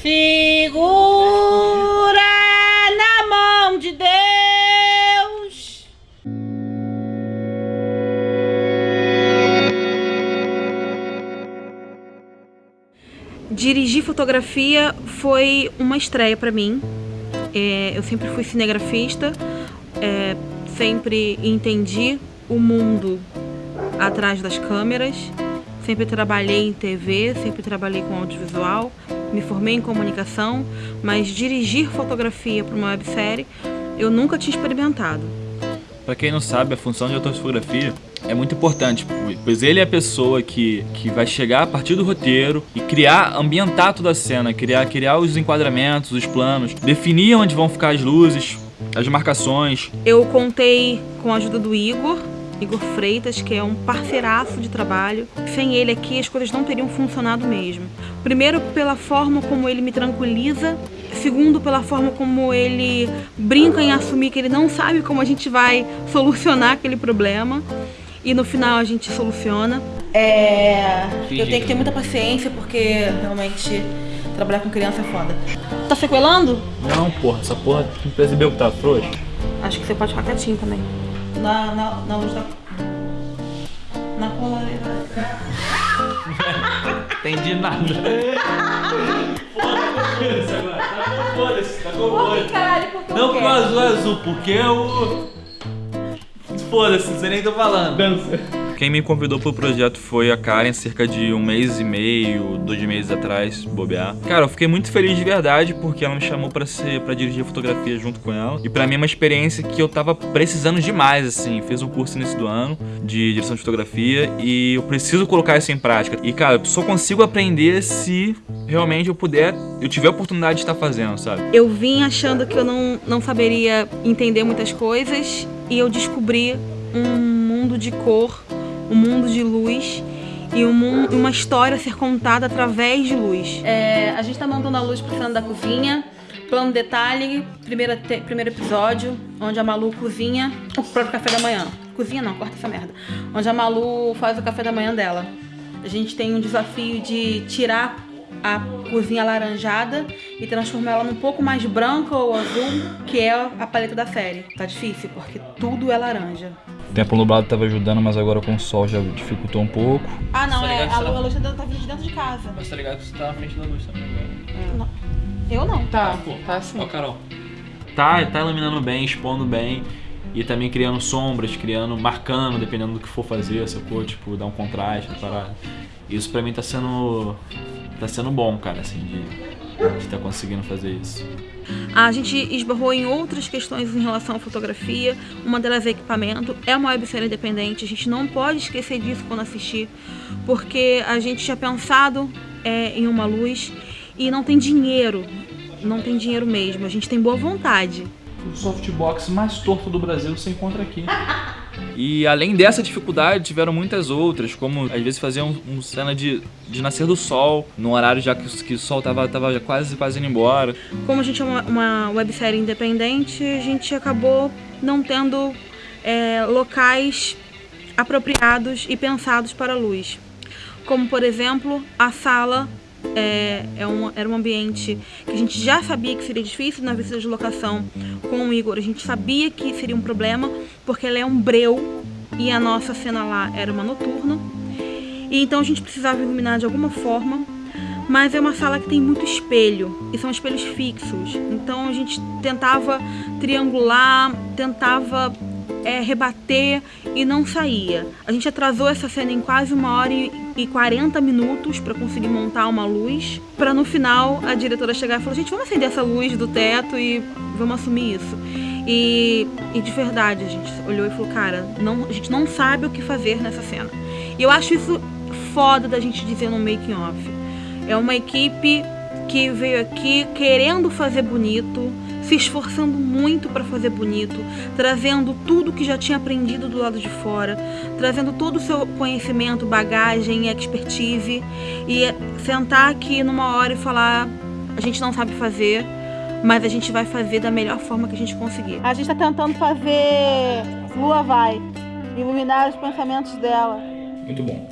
Segura na mão de Deus. Dirigir fotografia foi uma estreia para mim. É, eu sempre fui cinegrafista, é, sempre entendi o mundo atrás das câmeras, sempre trabalhei em TV, sempre trabalhei com audiovisual, me formei em comunicação, mas dirigir fotografia para uma websérie eu nunca tinha experimentado. Para quem não sabe, a função de autor de fotografia é muito importante, pois ele é a pessoa que, que vai chegar a partir do roteiro e criar, ambientar toda a cena, criar, criar os enquadramentos, os planos, definir onde vão ficar as luzes, as marcações. Eu contei com a ajuda do Igor, Igor Freitas, que é um parceiraço de trabalho. Sem ele aqui as coisas não teriam funcionado mesmo. Primeiro pela forma como ele me tranquiliza, segundo pela forma como ele brinca em assumir que ele não sabe como a gente vai solucionar aquele problema e no final a gente soluciona. É, eu tenho que ter muita paciência porque realmente trabalhar com criança é foda. Tá sequelando? Não, porra, essa porra não percebeu que tá frouxo? Acho que você pode ficar quietinho também. Na, na, na luz da... Na polaridade. Entendi nada. Foda-se agora. Tá foda-se, tá com que que Não porque o azul é azul, porque o... Foda-se, não sei nem tô falando. Dança. Quem me convidou pro projeto foi a Karen, cerca de um mês e meio, dois meses atrás, bobear. Cara, eu fiquei muito feliz de verdade, porque ela me chamou pra, ser, pra dirigir fotografia junto com ela. E pra mim é uma experiência que eu tava precisando demais, assim. Fiz um curso nesse do ano de direção de fotografia e eu preciso colocar isso em prática. E, cara, eu só consigo aprender se realmente eu puder, eu tiver a oportunidade de estar fazendo, sabe? Eu vim achando que eu não, não saberia entender muitas coisas e eu descobri um mundo de cor um mundo de luz e um, uma história a ser contada através de luz. É, a gente está montando a luz para o da cozinha, plano detalhe, primeira te, primeiro episódio, onde a Malu cozinha o próprio café da manhã. Cozinha não, corta essa merda. Onde a Malu faz o café da manhã dela. A gente tem um desafio de tirar a cozinha alaranjada e transformar ela num pouco mais branca ou azul, que é a paleta da série. Tá difícil, porque tudo é laranja. O tempo nublado estava ajudando, mas agora com o sol já dificultou um pouco. Ah, não, tá é, a, a luz tá vindo de dentro de casa. Mas tá ligado que você tá na frente da luz também agora. É. Não. Eu não. Tá, pô. tá assim. Ó, Carol. Tá, tá iluminando bem, expondo bem. E também criando sombras, criando, marcando, dependendo do que for fazer, sacou? Tipo, dar um contraste, parar. Isso pra mim tá sendo. Tá sendo bom, cara, assim, de estar tá conseguindo fazer isso. A gente esbarrou em outras questões em relação à fotografia, uma delas é equipamento, é uma websérie independente, a gente não pode esquecer disso quando assistir, porque a gente tinha pensado é, em uma luz e não tem dinheiro, não tem dinheiro mesmo, a gente tem boa vontade. O softbox mais torto do Brasil você encontra aqui. E além dessa dificuldade, tiveram muitas outras, como às vezes fazer um, um cena de, de nascer do sol, num horário já que, que o sol tava, tava já quase, quase indo embora. Como a gente é uma, uma websérie independente, a gente acabou não tendo é, locais apropriados e pensados para a luz. Como, por exemplo, a sala é, é um, era um ambiente que a gente já sabia que seria difícil na visita de locação com o Igor. A gente sabia que seria um problema, porque ela é um breu e a nossa cena lá era uma noturna. E então a gente precisava iluminar de alguma forma, mas é uma sala que tem muito espelho, e são espelhos fixos. Então a gente tentava triangular, tentava é, rebater e não saía. A gente atrasou essa cena em quase uma hora e 40 minutos para conseguir montar uma luz, para no final a diretora chegar e falar, gente, vamos acender essa luz do teto e vamos assumir isso. E, e de verdade, a gente olhou e falou, cara, não, a gente não sabe o que fazer nessa cena. E eu acho isso foda da gente dizer no making off. É uma equipe que veio aqui querendo fazer bonito, se esforçando muito para fazer bonito, trazendo tudo que já tinha aprendido do lado de fora, trazendo todo o seu conhecimento, bagagem, expertise e sentar aqui numa hora e falar: a gente não sabe fazer, mas a gente vai fazer da melhor forma que a gente conseguir. A gente está tentando fazer Lua Vai, iluminar os pensamentos dela. Muito bom.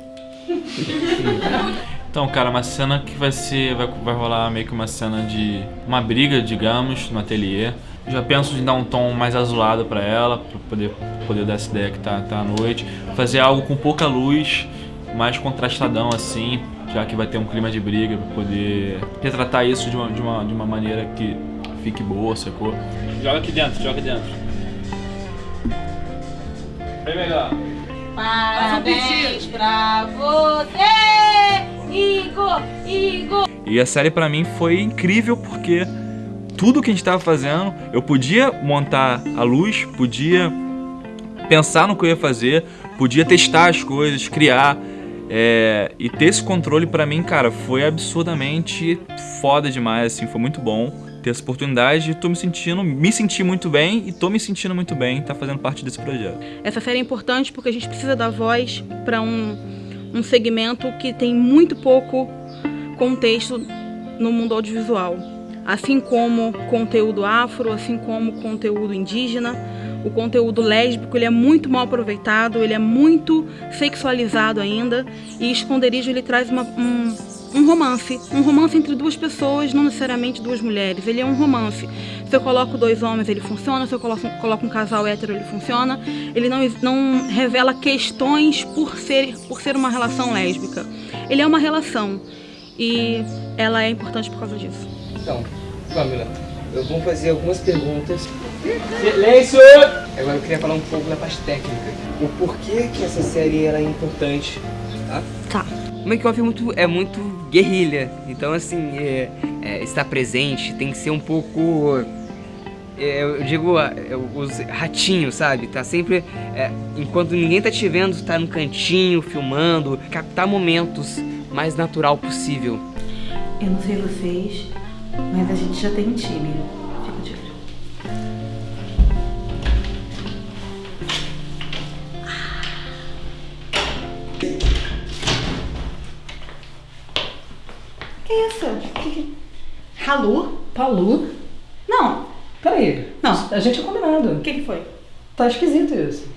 Então, cara, uma cena que vai ser. Vai, vai rolar meio que uma cena de. Uma briga, digamos, no ateliê. Já penso em dar um tom mais azulado pra ela, pra poder, poder dar essa ideia que tá, tá à noite. Fazer algo com pouca luz, mais contrastadão assim, já que vai ter um clima de briga, pra poder retratar isso de uma, de uma, de uma maneira que fique boa, sacou? Joga aqui dentro, joga aqui dentro. Bem melhor. Parabéns pra você, Igor, Igor. E a série pra mim foi incrível porque tudo que a gente tava fazendo, eu podia montar a luz, podia pensar no que eu ia fazer, podia testar as coisas, criar. é, e ter esse controle pra mim, cara, foi absurdamente foda demais, assim, foi muito bom ter essa oportunidade e tô me sentindo, me senti muito bem e tô me sentindo muito bem tá fazendo parte desse projeto. Essa série é importante porque a gente precisa dar voz para um, um segmento que tem muito pouco contexto no mundo audiovisual. Assim como conteúdo afro, assim como conteúdo indígena, o conteúdo lésbico ele é muito mal aproveitado, ele é muito sexualizado ainda e Esconderijo ele traz uma, um, um romance, um romance entre duas pessoas, não necessariamente duas mulheres. Ele é um romance. Se eu coloco dois homens, ele funciona. Se eu coloco, coloco um casal hétero, ele funciona. Ele não, não revela questões por ser, por ser uma relação lésbica. Ele é uma relação e ela é importante por causa disso. Então, Pamela, eu vou fazer algumas perguntas. Silêncio! Agora eu queria falar um pouco da parte técnica. O porquê que essa série era importante, tá? Tá. O make-off é muito, é muito guerrilha. Então, assim, é, é, estar presente tem que ser um pouco... é, eu digo, é, os ratinhos, sabe? Tá sempre... é, enquanto ninguém tá te vendo, tá no cantinho, filmando. Captar momentos mais natural possível. Eu não sei vocês, mas a gente já tem um time. Fica de olho. Que isso? Que. Ralu? Palu? Não. Peraí. Não. A gente é combinado. O que, que foi? Tá esquisito isso.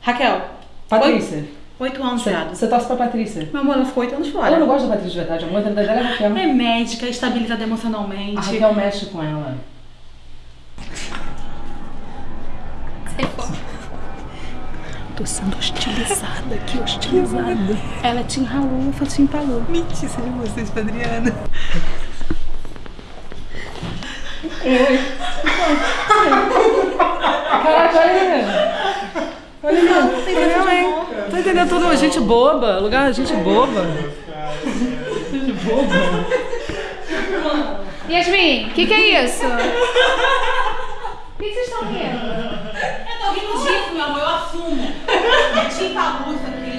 Raquel. Patrícia. Oito anos, Você, viado. você torce pra Patrícia? Meu amor, ela ficou oito anos Eu não fora. gosto da Patrícia de verdade. A mãe dela é Raquel. É médica, estabilizada emocionalmente. A Raquel mexe com ela. Tô sendo hostilizada aqui, hostilizada. Ela é Tim Ralu, eu sou Tim Palu. Mentira de vocês, Padriana. Caraca, olha aí. Olha aí. Olha aí. Tá entendendo tudo? Gente boba. Lugar de gente boba. Gente boba. Yasmin, o que, que é isso? O que, que vocês estão rindo? Eu tô rindo disso, meu amor, eu assumo. É tinta luz aqui.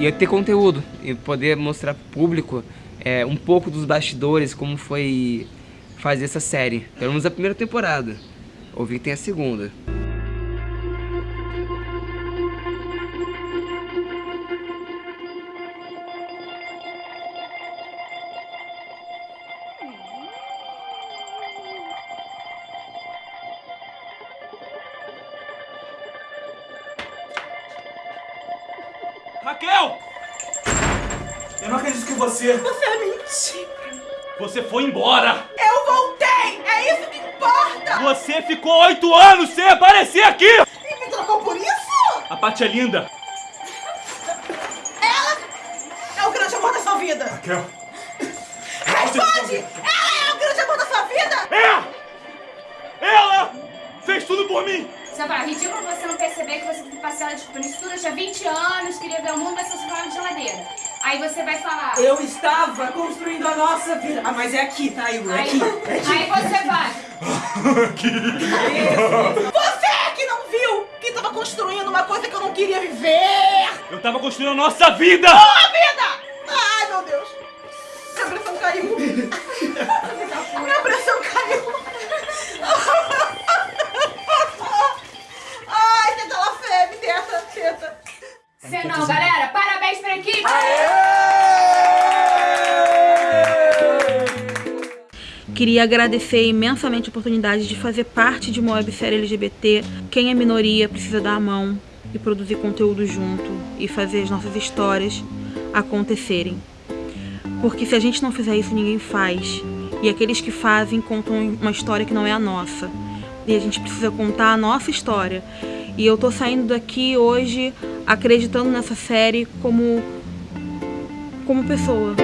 ia ter conteúdo e poder mostrar pro público é, um pouco dos bastidores, como foi fazer essa série. Pelo menos a primeira temporada. Ouvi que tem a segunda. Raquel! Eu não acredito que você. Você é mentira. Você foi embora! Eu! É isso que importa! Você ficou oito anos sem aparecer aqui! E me trocou por isso? A Paty é linda! É o grande amor da sua vida! Raquel! Responde! Ela é o grande amor da sua vida! É! Ela fez tudo por mim! Sabe, ridículo você não perceber que você tem que passar desculpa nisso tudo. Eu tinha 20 anos, queria ver o mundo, mas só se de geladeira. Aí você vai falar. Eu estava construindo a nossa vida. Ah, mas é aqui, tá, Igor? É Aí, aqui. aí você vai. Você que não viu que tava construindo uma coisa que eu não queria viver! Eu tava construindo a nossa vida! A vida! Ai, meu Deus! Minha pressão caiu! Minha pressão caiu! Ai, teta la febre, teta, teta! Você não, galera. Queria agradecer imensamente a oportunidade de fazer parte de uma websérie LGBT. Quem é minoria precisa dar a mão e produzir conteúdo junto e fazer as nossas histórias acontecerem. Porque se a gente não fizer isso, ninguém faz. E aqueles que fazem contam uma história que não é a nossa. E a gente precisa contar a nossa história. E eu tô saindo daqui hoje acreditando nessa série como como pessoa.